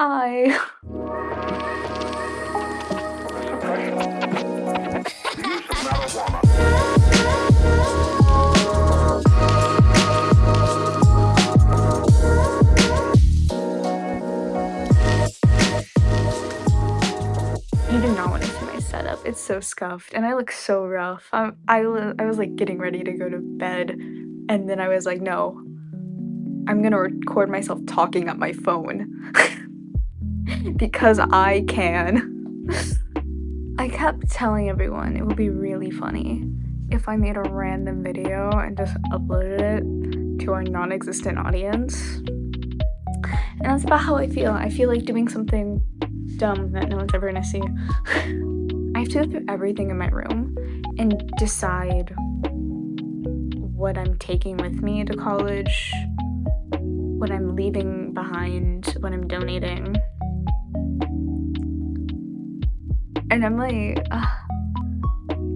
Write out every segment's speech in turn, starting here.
Hi. You do not want to see my setup. It's so scuffed and I look so rough. Um, I, I was like getting ready to go to bed and then I was like, no, I'm gonna record myself talking on my phone because I can. I kept telling everyone it would be really funny if I made a random video and just uploaded it to our non-existent audience. And that's about how I feel. I feel like doing something dumb that no one's ever gonna see. I have to go through everything in my room and decide what I'm taking with me to college, what I'm leaving behind, what I'm donating. And I'm like, ugh,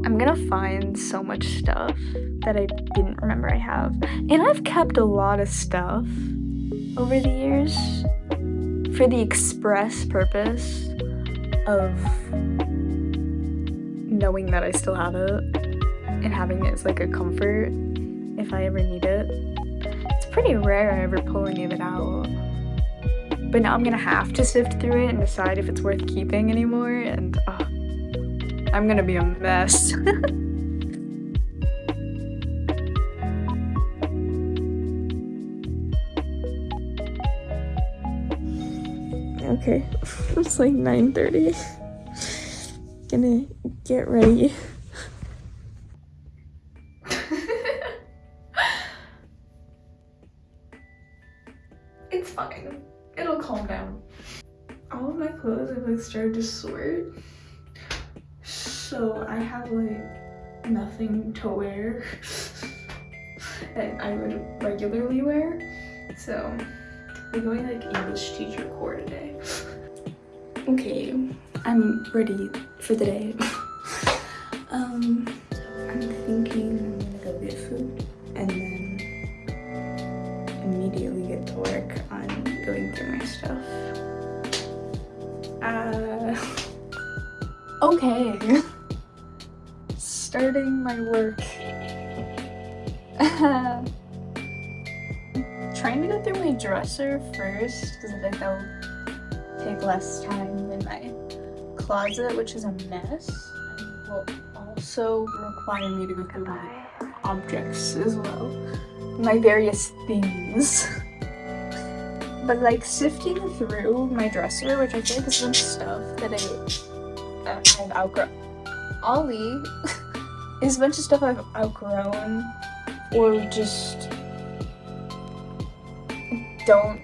I'm gonna find so much stuff that I didn't remember I have. And I've kept a lot of stuff over the years for the express purpose of knowing that I still have it and having it as like a comfort if I ever need it. It's pretty rare I ever pull any of it out. But now I'm gonna have to sift through it and decide if it's worth keeping anymore, and uh, I'm gonna be a mess. okay, it's like 9.30. Gonna get ready. To sort. So I have like nothing to wear that I would regularly wear. So we're going like English teacher core today. Okay, I'm ready for the day. um, I'm thinking I'm gonna go get food and then immediately get to work on going through my stuff. Okay. Starting my work. Trying to go through my dresser first because I think that'll take less time than my closet, which is a mess. And will also require me to go through my objects as well. My various things. But like sifting through my dresser, which I like is some stuff that I, I've outgrown. Ollie is a bunch of stuff I've outgrown or just don't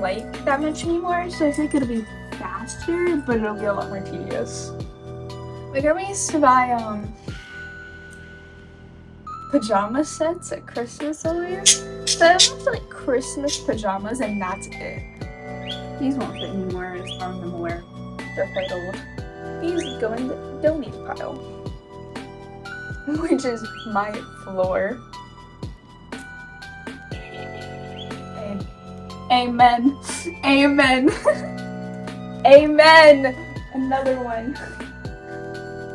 like that much anymore. So I think it'll be faster, but it'll be a lot more tedious. My grandma used to buy um pajama sets at Christmas every year. So I have like Christmas pajamas and that's it. These won't fit anymore as far as I'm aware. They're quite old. These go in the donate pile. Which is my floor. Amen. Amen. Amen. Another one.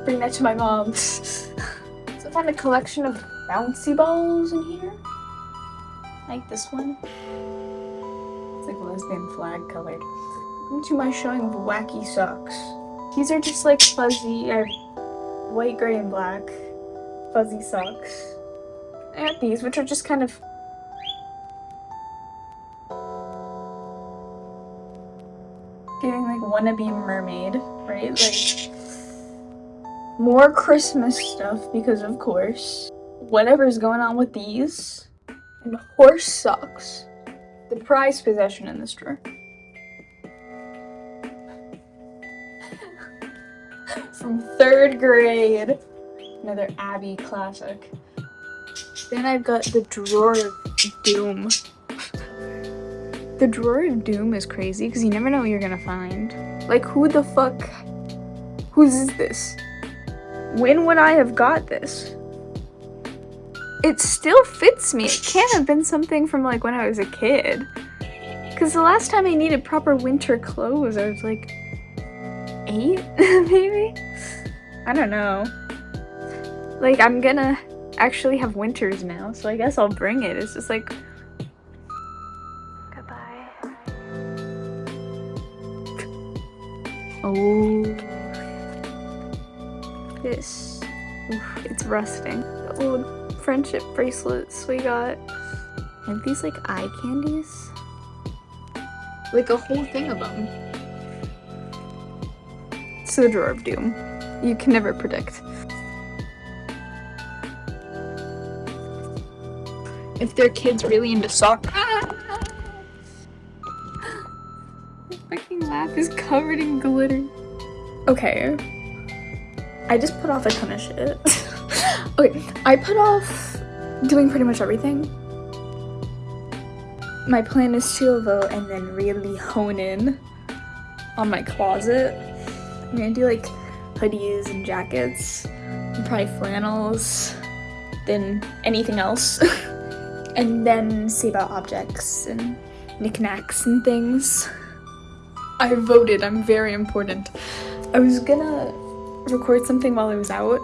Bring that to my mom's. So I found a collection of bouncy balls in here. Like this one. It's like lesbian flag colored. To my showing of wacky socks. These are just like fuzzy, white, gray, and black fuzzy socks. I got these, which are just kind of Getting like wannabe mermaid, right? Like more Christmas stuff because of course. Whatever's going on with these. And horse socks. The prized possession in this drawer. Third grade. Another Abby classic. Then I've got the drawer of doom. The drawer of doom is crazy because you never know what you're gonna find. Like, who the fuck? Whose is this? When would I have got this? It still fits me. It can't have been something from like when I was a kid. Because the last time I needed proper winter clothes, I was like eight, maybe? I don't know. Like, I'm gonna actually have winters now, so I guess I'll bring it. It's just like... Goodbye. oh. This. Oof, it's rusting. The old friendship bracelets we got. And these like eye candies. Like a whole thing of them. It's the drawer of doom. You can never predict. If their kid's really into soccer. Ah! My fucking lap is covered in glitter. Okay. I just put off a ton of shit. okay, I put off doing pretty much everything my plan is to vote and then really hone in on my closet. I'm gonna do like hoodies and jackets, and probably flannels, then anything else. and then see about objects and knickknacks and things. I voted, I'm very important. I was gonna record something while I was out,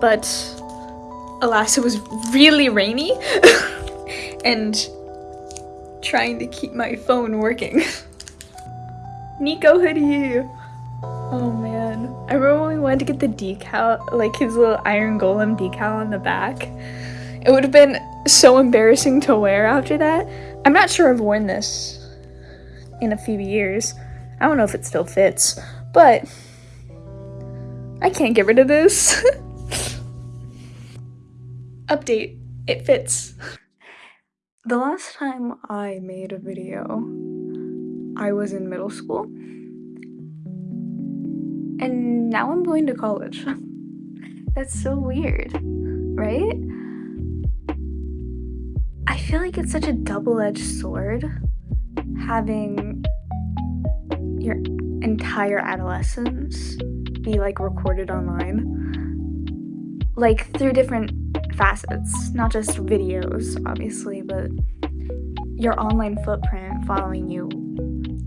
but alas, it was really rainy. and trying to keep my phone working. Nico hoodie! Oh man. I remember when we wanted to get the decal, like his little Iron Golem decal on the back. It would have been so embarrassing to wear after that. I'm not sure I've worn this in a few years. I don't know if it still fits, but I can't get rid of this. Update, it fits. The last time I made a video, I was in middle school. And now I'm going to college. That's so weird, right? I feel like it's such a double-edged sword having your entire adolescence be like recorded online. Like through different facets, not just videos, obviously, but your online footprint following you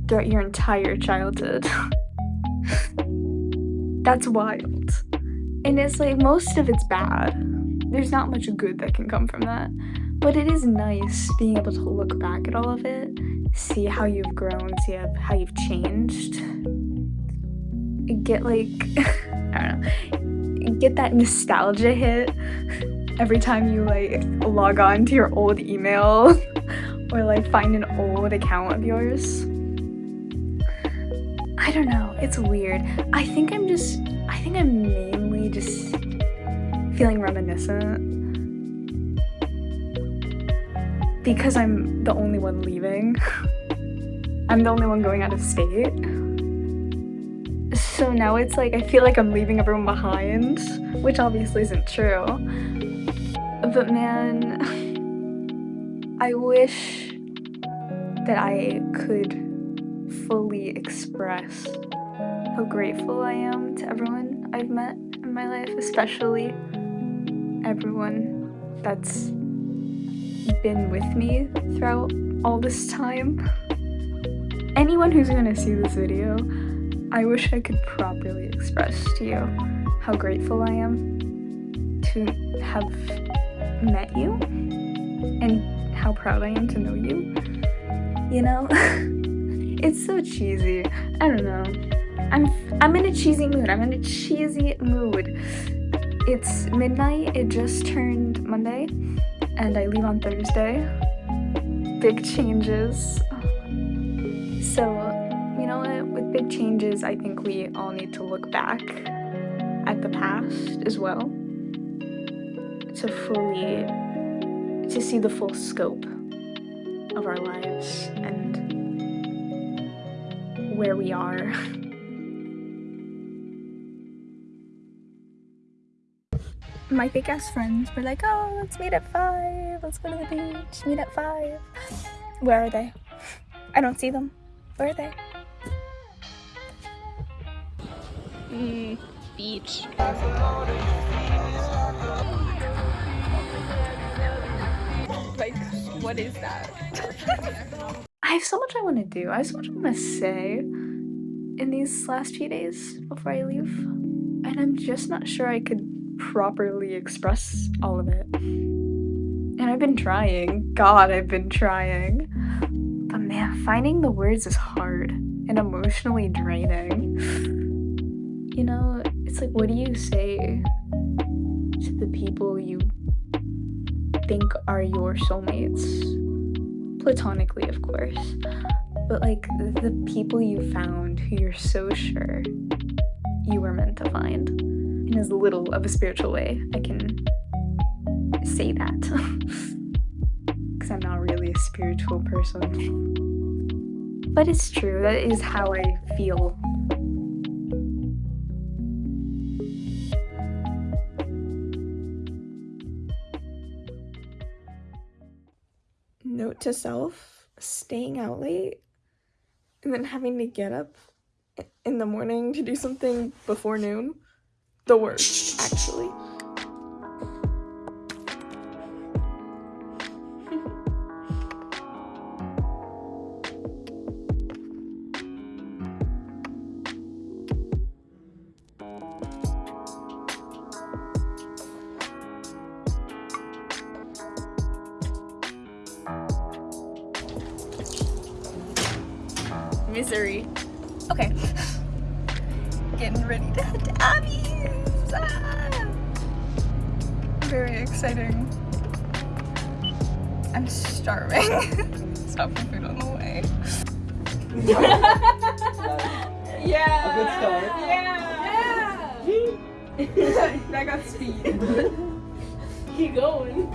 throughout your entire childhood. That's wild. And it's like most of it's bad. There's not much good that can come from that. But it is nice being able to look back at all of it, see how you've grown, see how you've changed. Get like, I don't know, get that nostalgia hit every time you like log on to your old email or like find an old account of yours. I don't know, it's weird. I think I'm just, I think I'm mainly just feeling reminiscent because I'm the only one leaving. I'm the only one going out of state. So now it's like, I feel like I'm leaving everyone behind, which obviously isn't true. But man, I wish that I could fully express how grateful I am to everyone I've met in my life, especially everyone that's been with me throughout all this time. Anyone who's gonna see this video, I wish I could properly express to you how grateful I am to have met you and how proud I am to know you. You know? it's so cheesy. I don't know. I'm I'm in a cheesy mood. I'm in a cheesy mood. It's midnight. It just turned Monday and I leave on Thursday. Big changes. So, you know what? With big changes, I think we all need to look back at the past as well to fully to see the full scope of our lives and where we are. My fake ass friends were like, oh, let's meet at 5, let's go to the beach, meet at 5. Where are they? I don't see them. Where are they? Mm, beach. Like, what is that? I have so much I want to do. I have so much I want to say in these last few days before I leave. And I'm just not sure I could properly express all of it. And I've been trying. God, I've been trying. But man, finding the words is hard and emotionally draining. You know, it's like, what do you say to the people you think are your soulmates? Platonically, of course. But like the people you found who you're so sure you were meant to find in as little of a spiritual way I can say that. Because I'm not really a spiritual person. But it's true, that is how I feel. Note to self staying out late and then having to get up in the morning to do something before noon. The worst, actually. Yeah. A good start. Yeah. I got speed. Keep going.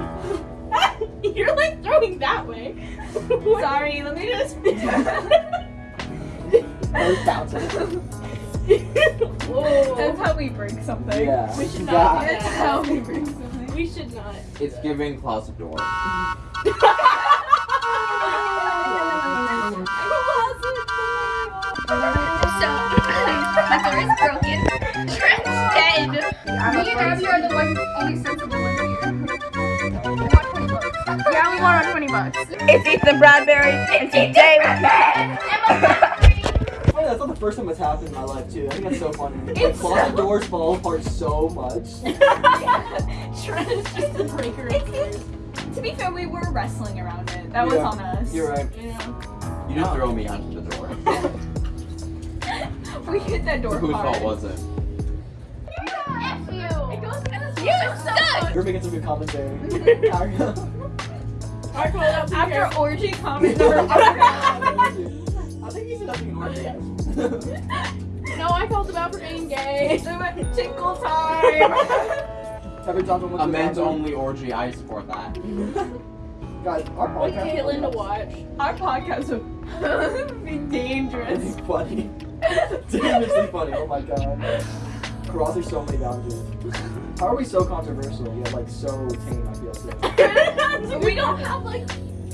You're like throwing that way. Sorry, let me just. I was bouncing. Whoa. That's how we break something. Yeah. We should not. That's how we break something. We should not. It's giving closet door. My door is broken. Trent's dead. Me and Abby are the one, only sensible ones here. I want 20 bucks. Yeah, we want our 20 bucks. It's Ethan Bradbury, and today Oh, that's not the first time it's happened in my life too. I think that's so funny. Like closet doors fall apart so much. Trent is just the breaker. To be fair, we were wrestling around it. That was on us. You're right. Yeah. You didn't throw me onto the door. We hit that door Whose fault was it? F you. It goes against You suck. You're making some good commentary. I called out the After camera. orgy comment number one. I think he's enough being hard No, I called him out for being gay. They went tinkle time. Every time someone A men's only orgy, I support that. Guys, our Like podcast. Caitlin to watch. Our podcast would be dangerous. It's funny. Dangerously funny. Oh my god. Crossing so many boundaries. How are we so controversial yet like so tame? I feel so. we don't have like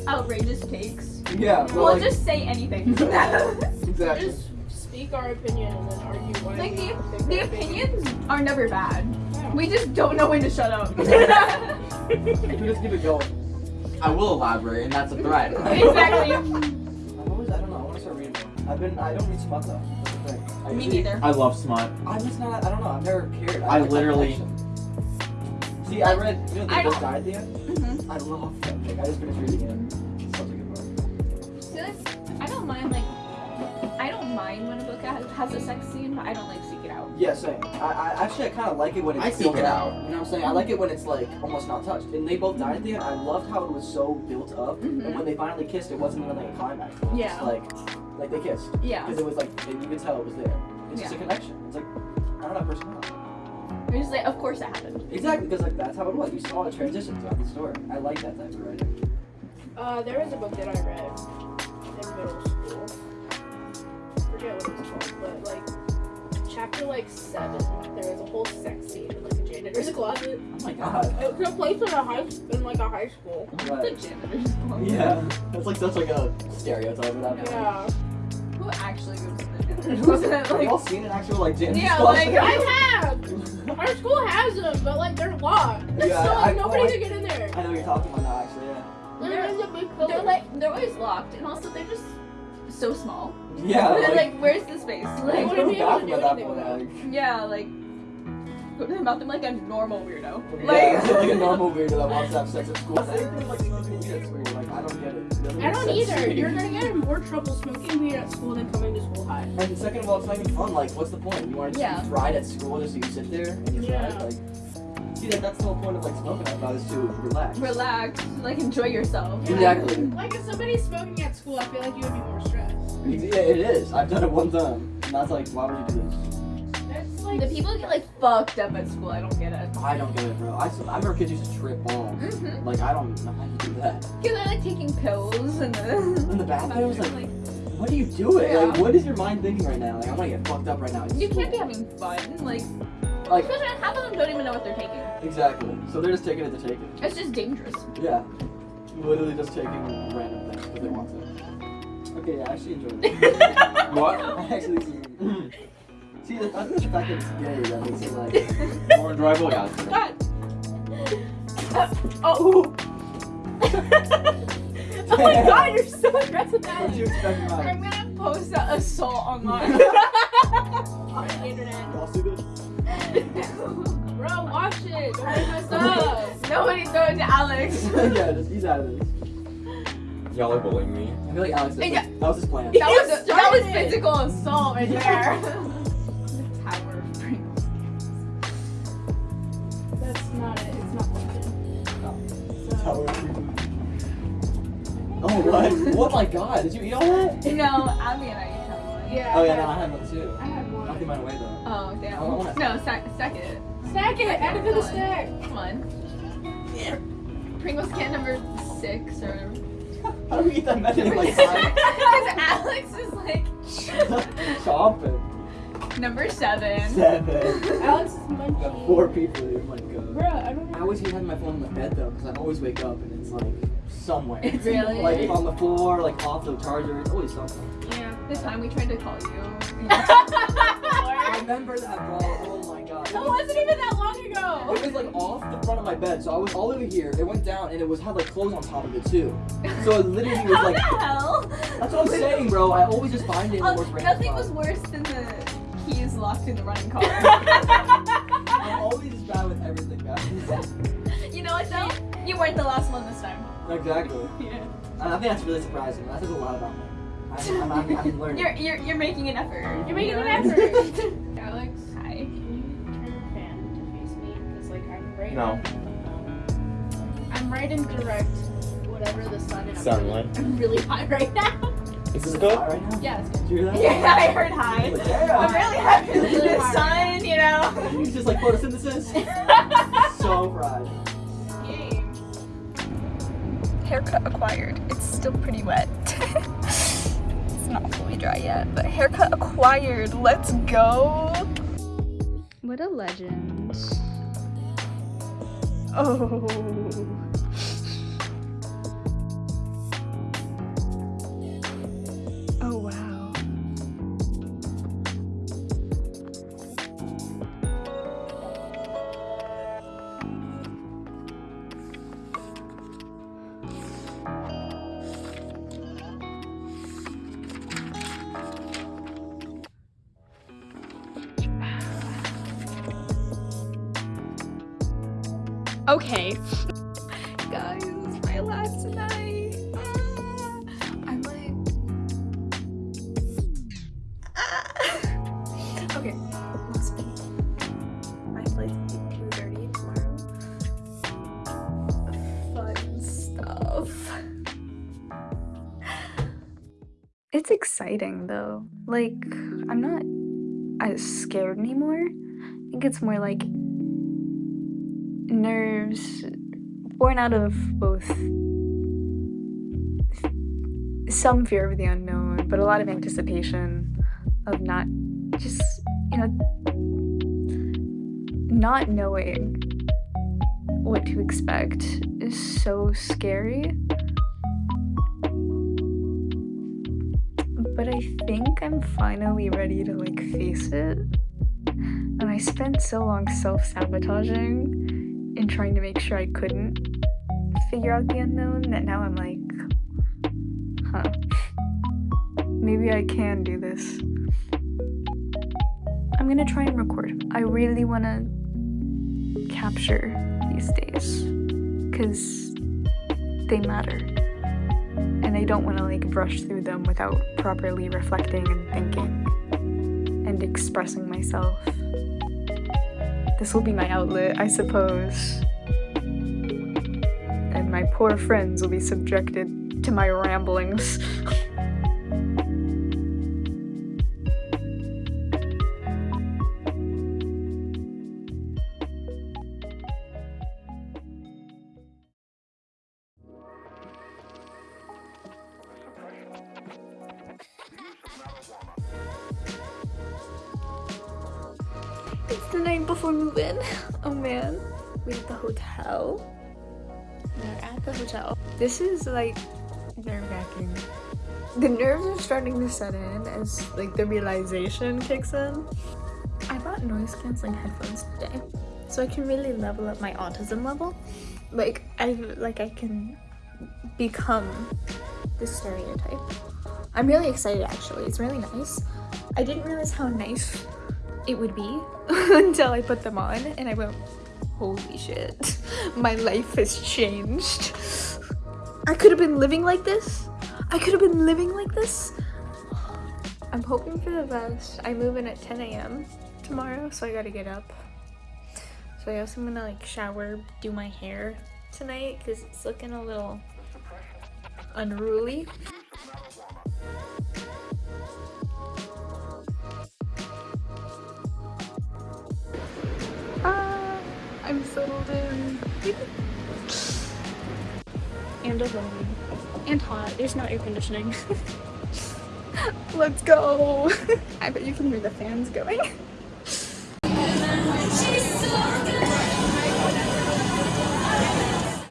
outrageous takes. Yeah, but We'll like just say anything. exactly. Just speak our opinion and then argue why like we the, the our opinion. opinions are never bad. We just don't know when to shut up. We just keep it going. I will elaborate, and that's a threat. exactly. I've always, I don't know. I want to start reading. I've been. I don't read smut though. That's the thing. I Me neither. I love smut. I'm just not. I don't know. I've never cared. I like literally- connection. See, I read. You know, the I book don't- died at the end. Mhm. I love that book. I just finished reading it. It's such a good book. See, that's- I don't mind like I don't mind when a book has, has a sex scene, but I don't like seek it out. Yeah, same. I, I actually I kind of like it when it's I seek it out. You know what I'm saying? I like it when it's like almost not touched. And they both died at the end. I loved how it was so built up. Mhm. And when they finally kissed, it wasn't even like a climax. It was Yeah. just like, like they kissed. Yeah. Because it was like you could tell it was there. It's just a connection. It's like I don't know personality. You're just like, of course that happened. Exactly, because like that's how it was. You saw a transition throughout the story. I like that type of writing. Uh, there was a book that I read in middle school. forget what it was called, but like chapter like seven, there was a whole sex scene in like a janitor's closet. Oh my god. It took place in a high in like a high school. Right. The janitor's closet. Yeah, that's like such like a stereotype of that. Yeah. Who actually goes to the janitor's closet? Have you Like, all seen an actual like janitor's Yeah, closet? like, I have. Our school has them, but like they're locked. Yeah, so I- nobody I- can get in there. I know you're talking about now, actually. Yeah. They're, they're like they're always locked, and also they're just so small. Yeah. Like, like, where's the space? like, Like, go to be able to bathroom do that anything point. with Like, yeah, like go to the bathroom like a normal weirdo. yeah, Like, like a normal weirdo that wants to have sex at school. Anything like smoking weed at school, like I don't get it. It I don't sense either. to. You're gonna get in more trouble smoking weed at school than coming to school high. And second of all, it's not even fun. Like, what's the point? You want to Yeah. just ride at school just so you sit there and you Yeah. ride? Like, see, that, that's the whole point of like smoking out loud is to relax. relax, like enjoy yourself. Exactly. Like if somebody's smoking at school, I feel like you would be more stressed. Yeah, it is. I've done it one time, and that's like, why would you do this? Like The people get like fucked up at school. I don't get it. I don't get it, bro. I remember kids used to trip balls. Mm-hmm. Like, I don't know how you do that. Because they're like taking pills and In the bathrooms, like, what are you doing? Yeah. Like, what is your mind thinking right now? Like, I want to get fucked up right now. It's you can't be having fun. Like, Like, especially half of them don't even know what they're taking. exactly. So they're just taking it to take it. It's just dangerous. Yeah. Literally just taking random things because they want to. Okay, yeah, I actually enjoyed it. What? I actually see. See, the, I think it's the fact that it's gay that makes it like. More enjoyable, yeah. God. Uh, oh. oh my god, you're so aggressive. What did you expect I'm gonna post that assault online. on the internet. Y'all see this? Bro, watch it. Don't make my stuff. Nobody throw it to Alex. yeah, just he's out of this. Y'all are bullying me. I feel like Alex. Did, Yeah. That was his plan. That was that was physical assault right there. London. Tower of Freedom. Oh what? what my god? Did you eat all that? No, Abby and I each have one. Yeah. Oh yeah, no, I had one too. I had one. I one. threw mine away though. Oh damn. Oh, I want it. No, stack, stack it. Stack it. Add it to the stack. Come on. Pringles can number six or. How do we eat that many like Because Alex is like chopping? Number seven. Seven. Alex is Got four people here. Oh my god. Bruh, I don't I always hate having my phone in my bed though, because I always wake up and it's like somewhere. It's really Like on the floor, like off the charger. It's always something. Yeah. the time we tried to call you. I remember that, bro. Oh my god. That wasn't even that long ago. It was like off the front of my bed, so I was all over here. It went down, and it was had like clothes on top of it too. So it literally was How like. the hell? That's what I'm saying, bro. I always just find it in the Oh, most random nothing was worse than the keys locked in the running car. I'm always bad with everything, guys. you know what though? You weren't the last one this time. exactly. Yeah. I think that's really surprising. That says a lot about me. I'm, I'm, I'm, I'm learning. You're you're you're making an effort. You're making You an effort. Alex, Hi. can you turn your fan to face me? Because like I'm right. No. Um, I'm right in direct whatever the sun is. Sunlight. I'm really hot right now. Is this good? right now? Yeah, it's Did you hear that? Yeah, I heard hi. I'm really happy with Really the hard. sun, you know. It's just like photosynthesis. so fried. Haircut acquired. It's still pretty wet. it's not fully dry yet, but haircut acquired. Let's go. What a legend. Oh Okay. Guys, it's my last night. Ah, I'm like. Ah. Okay, last night. My flight's at 2.30 tomorrow. Fun stuff. It's exciting though. Like, I'm not as scared anymore. I think it's more like nerves born out of both some fear of the unknown, but a lot of anticipation of not just, you know, not knowing what to expect is so scary. But I think I'm finally ready to like face it. And I spent so long self sabotaging in trying to make sure I couldn't figure out the unknown that now I'm like, huh, maybe I can do this. I'm gonna try and record. I really wanna capture these days because they matter. And I don't want to like brush through them without properly reflecting and thinking and expressing myself. This will be my outlet, I suppose. And my poor friends will be subjected to my ramblings. It's the night before move-in. Oh man. We're at the hotel. We're at the hotel. This is like nerve-wracking. The nerves are starting to set in as like the realization kicks in. I bought noise canceling headphones today, so I can really level up my autism level. Like I like I can become the stereotype. I'm really excited actually. It's really nice. I didn't realize how nice it would be until I put them on and I went, holy shit, my life has changed. I could have been living like this. I could have been living like this. I'm hoping for the best. I move in at 10 a.m. tomorrow, so I gotta get up. So I guess I'm gonna like shower, do my hair tonight because it's looking a little unruly. I'm settled in. and alone. And hot. There's no air conditioning. Let's go. I bet you can hear the fans going.